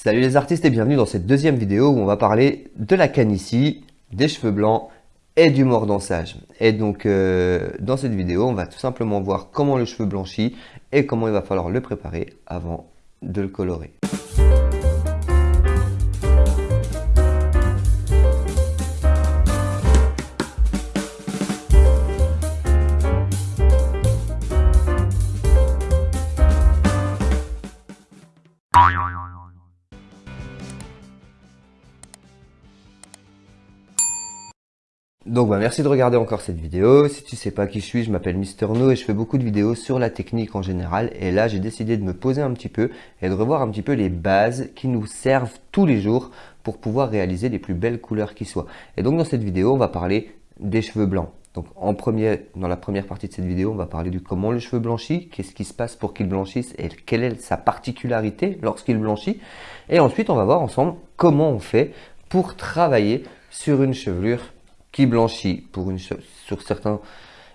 Salut les artistes et bienvenue dans cette deuxième vidéo où on va parler de la canicie, des cheveux blancs et du mordançage. Et donc euh, dans cette vidéo, on va tout simplement voir comment le cheveu blanchit et comment il va falloir le préparer avant de le colorer. Donc merci de regarder encore cette vidéo. Si tu sais pas qui je suis, je m'appelle Mister No et je fais beaucoup de vidéos sur la technique en général. Et là, j'ai décidé de me poser un petit peu et de revoir un petit peu les bases qui nous servent tous les jours pour pouvoir réaliser les plus belles couleurs qui soient. Et donc dans cette vidéo, on va parler des cheveux blancs. Donc en premier, dans la première partie de cette vidéo, on va parler du comment le cheveu blanchit, qu'est-ce qui se passe pour qu'il blanchisse et quelle est sa particularité lorsqu'il blanchit. Et ensuite, on va voir ensemble comment on fait pour travailler sur une chevelure qui blanchit pour une sur certains.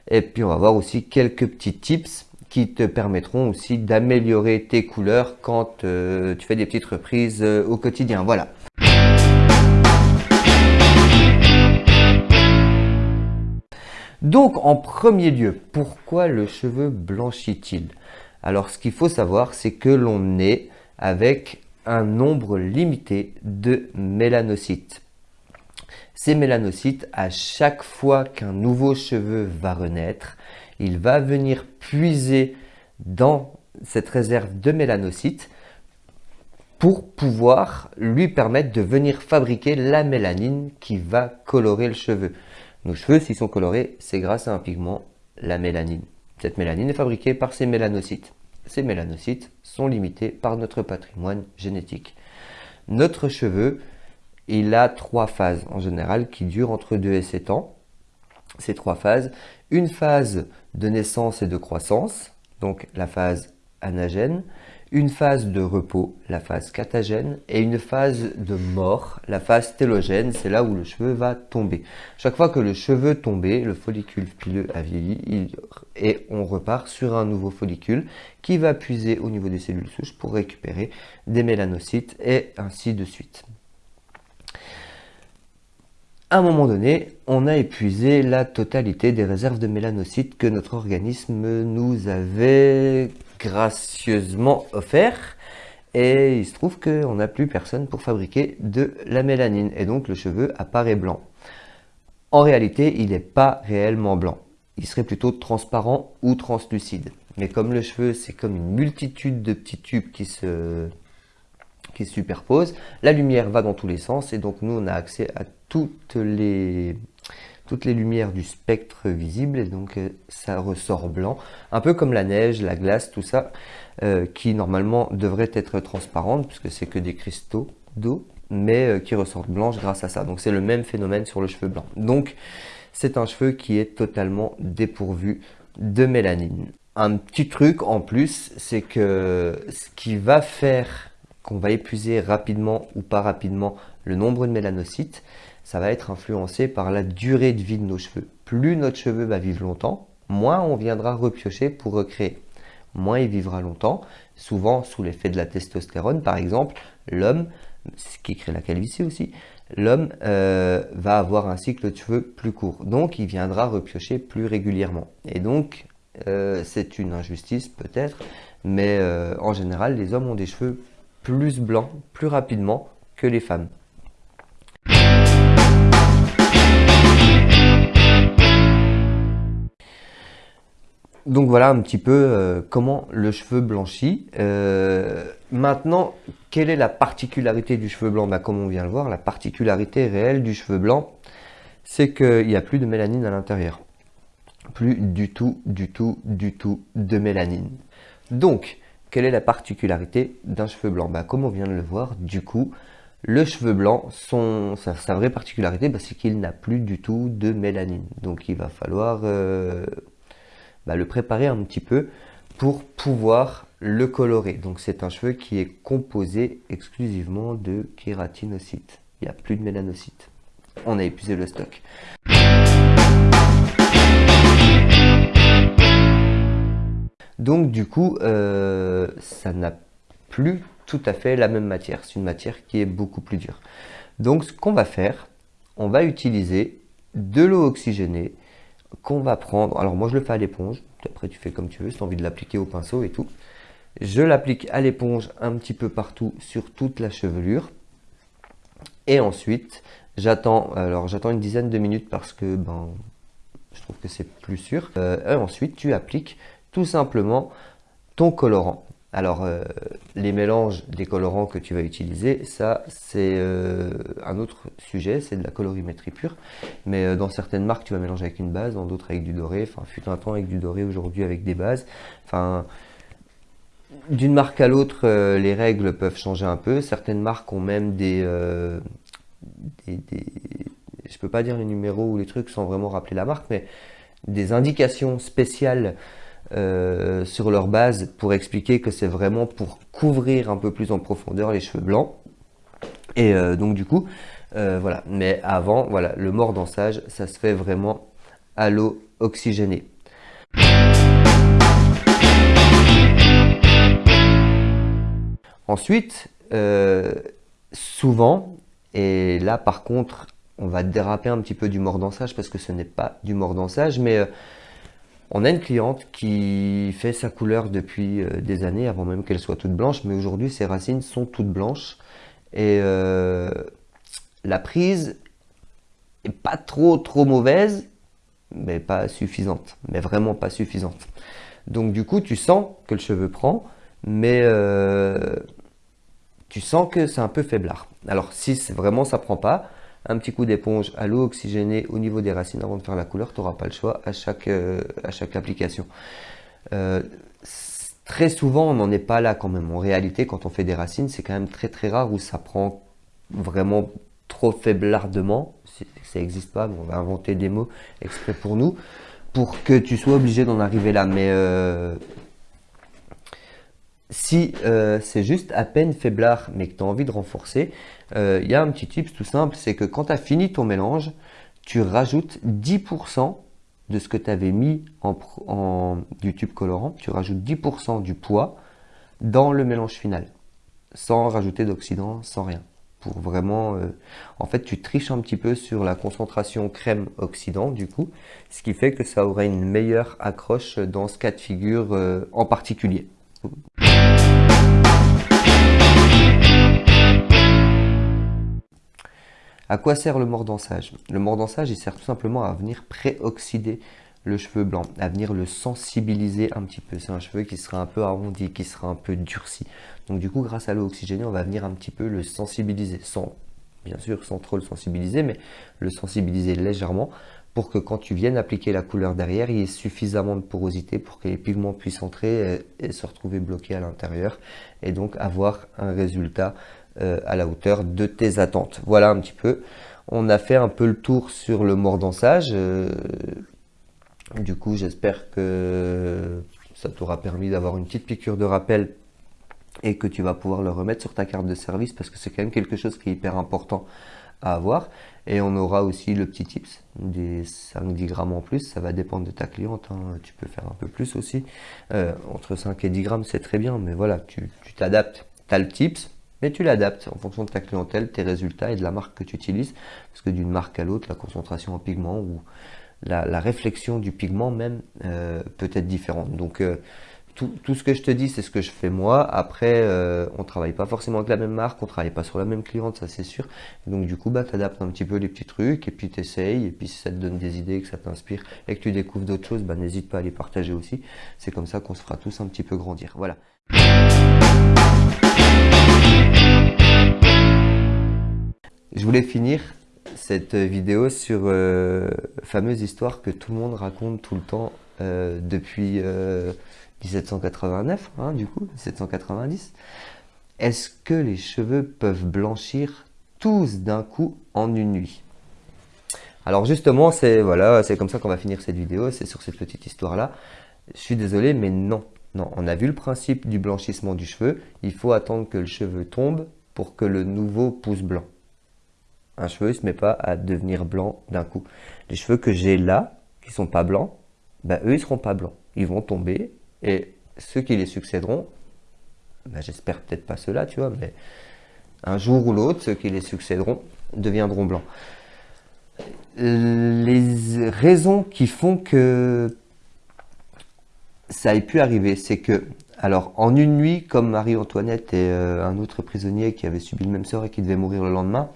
Et puis on va voir aussi quelques petits tips qui te permettront aussi d'améliorer tes couleurs quand euh, tu fais des petites reprises euh, au quotidien. Voilà. Donc en premier lieu, pourquoi le cheveu blanchit-il? Alors ce qu'il faut savoir, c'est que l'on est avec un nombre limité de mélanocytes. Ces mélanocytes, à chaque fois qu'un nouveau cheveu va renaître, il va venir puiser dans cette réserve de mélanocytes pour pouvoir lui permettre de venir fabriquer la mélanine qui va colorer le cheveu. Nos cheveux, s'ils sont colorés, c'est grâce à un pigment, la mélanine. Cette mélanine est fabriquée par ces mélanocytes. Ces mélanocytes sont limités par notre patrimoine génétique. Notre cheveu, il a trois phases en général qui durent entre 2 et 7 ans. Ces trois phases, une phase de naissance et de croissance, donc la phase anagène, une phase de repos, la phase catagène, et une phase de mort, la phase télogène, c'est là où le cheveu va tomber. Chaque fois que le cheveu tombe, le follicule pileux a vieilli et on repart sur un nouveau follicule qui va puiser au niveau des cellules souches pour récupérer des mélanocytes et ainsi de suite à un moment donné, on a épuisé la totalité des réserves de mélanocytes que notre organisme nous avait gracieusement offert. Et il se trouve qu'on n'a plus personne pour fabriquer de la mélanine. Et donc le cheveu apparaît blanc. En réalité, il n'est pas réellement blanc. Il serait plutôt transparent ou translucide. Mais comme le cheveu, c'est comme une multitude de petits tubes qui se qui se superposent. La lumière va dans tous les sens et donc nous on a accès à toutes les, lumières du spectre visible et donc euh, ça ressort blanc. Un peu comme la neige, la glace, tout ça euh, qui normalement devrait être transparente puisque c'est que des cristaux d'eau mais euh, qui ressortent blanches grâce à ça. Donc c'est le même phénomène sur le cheveu blanc. Donc c'est un cheveu qui est totalement dépourvu de mélanine. Un petit truc en plus, c'est que ce qui va faire qu'on va épuiser rapidement ou pas rapidement le nombre de mélanocytes, ça va être influencé par la durée de vie de nos cheveux. Plus notre cheveu va vivre longtemps, moins on viendra repiocher pour recréer. Moins il vivra longtemps, souvent sous l'effet de la testostérone par exemple, l'homme, ce qui crée la calvitie aussi, l'homme euh, va avoir un cycle de cheveux plus court. Donc il viendra repiocher plus régulièrement. Et donc euh, c'est une injustice peut-être, mais euh, en général les hommes ont des cheveux plus blancs plus rapidement que les femmes. Donc voilà un petit peu euh, comment le cheveu blanchit. Euh, maintenant, quelle est la particularité du cheveu blanc? Bah, Comme on vient de le voir, la particularité réelle du cheveu blanc, c'est qu'il n'y a plus de mélanine à l'intérieur. Plus du tout, du tout, du tout de mélanine. Donc, quelle est la particularité d'un cheveu blanc? Bah, Comme on vient de le voir, du coup, le cheveu blanc, son, sa, vraie particularité, bah, c'est qu'il n'a plus du tout de mélanine. Donc il va falloir euh, bah, le préparer un petit peu pour pouvoir le colorer. Donc c'est un cheveu qui est composé exclusivement de kératinocytes. Il n'y a plus de mélanocytes. On a épuisé le stock. Donc du coup, euh, ça n'a plus tout à fait la même matière. C'est une matière qui est beaucoup plus dure. Donc ce qu'on va faire, on va utiliser de l'eau oxygénée qu'on va prendre. Alors moi je le fais à l'éponge, après tu fais comme tu veux, si tu as envie de l'appliquer au pinceau et tout. Je l'applique à l'éponge un petit peu partout sur toute la chevelure. Et ensuite, j'attends alors j'attends une dizaine de minutes parce que ben, je trouve que c'est plus sûr. Euh, et ensuite, tu appliques tout simplement ton colorant. Alors, euh, les mélanges des colorants que tu vas utiliser, ça, c'est euh, un autre sujet, c'est de la colorimétrie pure. Mais euh, dans certaines marques, tu vas mélanger avec une base, dans d'autres avec du doré. Enfin, fut un temps avec du doré, aujourd'hui avec des bases. Enfin, d'une marque à l'autre, les règles peuvent changer un peu. Certaines marques ont même des, des, des je peux pas dire les numéros ou les trucs sans vraiment rappeler la marque, mais des indications spéciales euh, sur leur base pour expliquer que c'est vraiment pour couvrir un peu plus en profondeur les cheveux blancs. Et euh, donc du coup, euh, voilà. Mais avant, voilà, le mordançage, ça se fait vraiment à l'eau oxygénée. Ensuite, souvent, et là par contre, on va déraper un petit peu du mordançage parce que ce n'est pas du mordançage, mais on a une cliente qui fait sa couleur depuis euh, des années, avant même qu'elle soit toute blanche, mais aujourd'hui ses racines sont toutes blanches. Et euh, la prise est pas trop trop mauvaise, mais pas suffisante, mais vraiment pas suffisante. Donc du coup, tu sens que le cheveu prend, mais euh, tu sens que c'est un peu faiblard. Alors si vraiment ça prend pas, un petit coup d'éponge à l'eau oxygénée au niveau des racines avant de faire la couleur, tu n'auras pas le choix à chaque, euh, à chaque application. Euh, très souvent, on n'en est pas là quand même. En réalité, quand on fait des racines, c'est quand même très très rare où ça prend vraiment trop faiblardement. Ça n'existe pas, mais on va inventer des mots exprès pour nous, pour que tu sois obligé d'en arriver là. Mais euh, si c'est juste à peine faiblard, mais que tu as envie de renforcer, il euh, y a un petit tip tout simple, c'est que quand tu as fini ton mélange, tu rajoutes 10% de ce que tu avais mis en, du tube colorant, tu rajoutes 10% du poids dans le mélange final, sans rajouter d'oxydant, sans rien. Pour vraiment, euh, en fait, tu triches un petit peu sur la concentration crème-oxydant du coup, ce qui fait que ça aurait une meilleure accroche dans ce cas de figure euh, en particulier. À quoi sert le mordançage Le mordançage, il sert tout simplement à venir pré-oxyder le cheveu blanc, à venir le sensibiliser un petit peu. C'est un cheveu qui sera un peu arrondi, qui sera un peu durci. Donc du coup, grâce à l'eau oxygénée, on va venir un petit peu le sensibiliser, sans, bien sûr, sans trop le sensibiliser, mais le sensibiliser légèrement pour que quand tu viennes appliquer la couleur derrière, il y ait suffisamment de porosité pour que les pigments puissent entrer et, se retrouver bloqués à l'intérieur et donc avoir un résultat euh, à la hauteur de tes attentes. Voilà un petit peu. On a fait un peu le tour sur le mordançage. Euh, du coup, j'espère que ça t'aura permis d'avoir une petite piqûre de rappel et que tu vas pouvoir le remettre sur ta carte de service parce que c'est quand même quelque chose qui est hyper important à avoir. Et on aura aussi le petit tips, des 5-10 grammes en plus, ça va dépendre de ta cliente, hein. tu peux faire un peu plus aussi. Euh, entre 5 et 10 grammes, c'est très bien, mais voilà, tu t'adaptes. Tu as le tips, mais tu l'adaptes en fonction de ta clientèle, tes résultats et de la marque que tu utilises, parce que d'une marque à l'autre, la concentration en pigment ou la, réflexion du pigment même euh, peut être différente. Donc euh, tout, ce que je te dis, c'est ce que je fais moi. Après, euh, on travaille pas forcément avec la même marque, on travaille pas sur la même cliente, ça c'est sûr. Donc du coup, bah, tu adaptes un petit peu les petits trucs et puis tu essayes. Et puis si ça te donne des idées, que ça t'inspire et que tu découvres d'autres choses, bah, n'hésite pas à les partager aussi. C'est comme ça qu'on se fera tous un petit peu grandir. Voilà. Je voulais finir cette vidéo sur euh, fameuse histoire que tout le monde raconte tout le temps euh, depuis 1789, euh, hein, du coup, 1790. Est-ce que les cheveux peuvent blanchir tous d'un coup en une nuit? Alors justement, c'est voilà, comme ça qu'on va finir cette vidéo, c'est sur cette petite histoire-là. Je suis désolé, mais non. Non, on a vu le principe du blanchissement du cheveu. Il faut attendre que le cheveu tombe pour que le nouveau pousse blanc un cheveu ne se met pas à devenir blanc d'un coup. Les cheveux que j'ai là, qui sont pas blancs, ben eux, ils seront pas blancs. Ils vont tomber et ceux qui les succéderont ben, j'espère peut-être pas cela, tu vois, mais un jour ou l'autre, ceux qui les succéderont deviendront blancs. Les raisons qui font que ça ait pu arriver, c'est que, alors en une nuit, comme Marie-Antoinette et euh, un autre prisonnier qui avait subi le même sort et qui devait mourir le lendemain,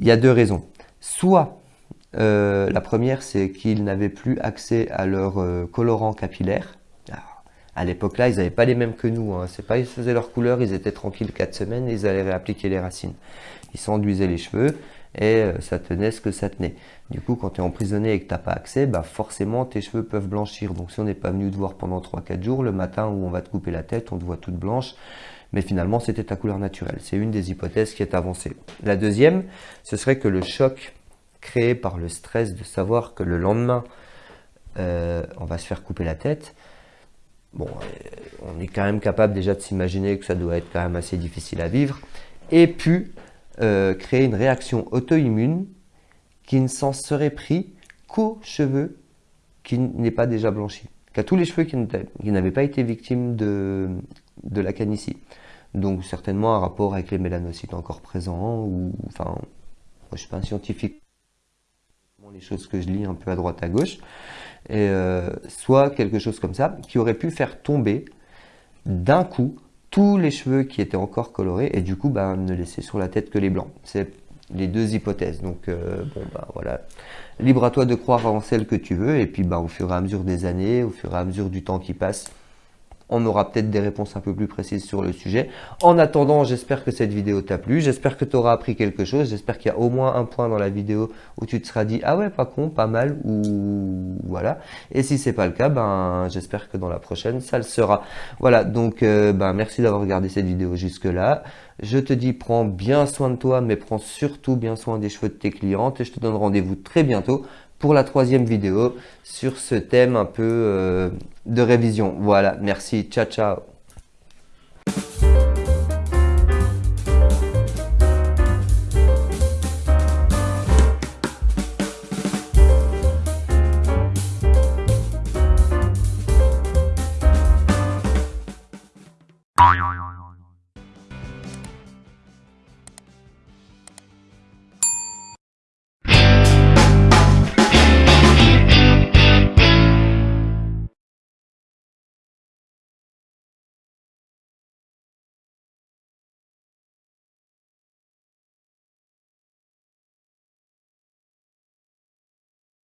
il y a deux raisons. Soit euh, la première, c'est qu'ils n'avaient plus accès à leur euh, colorant capillaire. à l'époque là, ils n'avaient pas les mêmes que nous. Hein. C'est pas ils faisaient leur couleur, ils étaient tranquilles 4 semaines, ils allaient réappliquer les racines. Ils s'enduisaient les cheveux et euh, ça tenait ce que ça tenait. Du coup, quand tu es emprisonné et que tu n'as pas accès, bah forcément tes cheveux peuvent blanchir. Donc si on n'est pas venu te voir pendant 3-4 jours, le matin où on va te couper la tête, on te voit toute blanche. Mais finalement, c'était ta couleur naturelle. C'est une des hypothèses qui est avancée. La deuxième, ce serait que le choc créé par le stress de savoir que le lendemain, euh, on va se faire couper la tête, bon, euh, on est quand même capable déjà de s'imaginer que ça doit être quand même assez difficile à vivre, et puis euh, créer une réaction auto-immune qui ne s'en serait pris qu'aux cheveux qui n'est pas déjà blanchi, qu'à tous les cheveux qui n'avaient pas été victimes de, de la canicie. Donc certainement un rapport avec les mélanocytes encore présents, ou enfin, je suis pas un scientifique, les choses que je lis un peu à droite à gauche, euh, soit quelque chose comme ça, qui aurait pu faire tomber d'un coup tous les cheveux qui étaient encore colorés, et du coup ben, ne laisser sur la tête que les blancs. C'est les deux hypothèses. Donc euh, bon ben voilà, libre à toi de croire en celle que tu veux, et puis ben, au fur et à mesure des années, au fur et à mesure du temps qui passe, on aura peut-être des réponses un peu plus précises sur le sujet. En attendant, j'espère que cette vidéo t'a plu, j'espère que tu auras appris quelque chose, j'espère qu'il y a au moins un point dans la vidéo où tu te seras dit « Ah ouais, pas con, pas mal » ou voilà. Et si c'est pas le cas, ben j'espère que dans la prochaine, ça le sera. Voilà, donc euh, ben merci d'avoir regardé cette vidéo jusque-là. Je te dis, prends bien soin de toi, mais prends surtout bien soin des cheveux de tes clientes et je te donne rendez-vous très bientôt pour la troisième vidéo sur ce thème un peu euh, de révision. Voilà, merci, ciao ciao